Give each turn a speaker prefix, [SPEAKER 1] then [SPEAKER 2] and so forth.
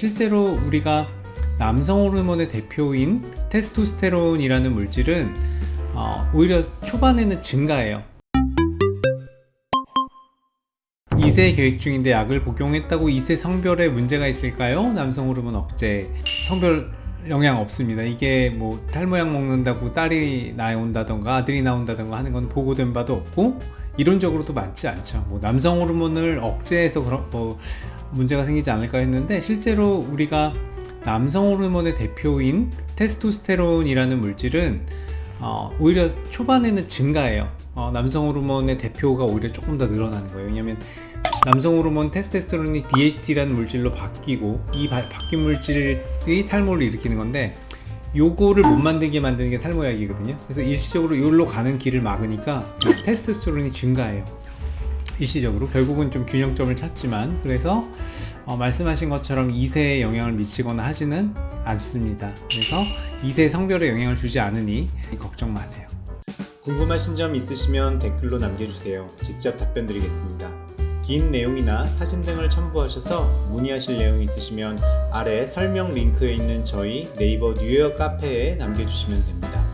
[SPEAKER 1] 실제로 우리가 남성 호르몬의 대표인 테스토스테론이라는 물질은 어, 오히려 초반에는 증가해요. 2세 계획 중인데 약을 복용했다고 2세 성별에 문제가 있을까요? 남성 호르몬 억제 성별 영향 없습니다. 이게 뭐 탈모약 먹는다고 딸이 나온다던가 아들이 나온다던가 하는 건 보고된 바도 없고 이론적으로도 맞지 않죠. 뭐 남성 호르몬을 억제해서 그런 뭐 문제가 생기지 않을까 했는데 실제로 우리가 남성 호르몬의 대표인 테스토스테론이라는 물질은 어, 오히려 초반에는 증가해요. 어, 남성 호르몬의 대표가 오히려 조금 더 늘어나는 거예요. 왜냐면 남성 호르몬 테스토스테론이 DHT라는 물질로 바뀌고 이 바, 바뀐 물질이 탈모를 일으키는 건데 요거를 못 만들게 만드는 게 탈모약이거든요. 그래서 일시적으로 요로 가는 길을 막으니까 테스토스테론이 증가해요. 일시적으로 결국은 좀 균형점을 찾지만 그래서 어, 말씀하신 것처럼 2세에 영향을 미치거나 하지는 않습니다. 그래서 2세 성별에 영향을 주지 않으니 걱정 마세요. 궁금하신 점 있으시면 댓글로 남겨주세요. 직접 답변 드리겠습니다. 긴 내용이나 사진 등을 첨부하셔서 문의하실 내용이 있으시면 아래 설명 링크에 있는 저희 네이버 뉴욕 카페에 남겨주시면 됩니다.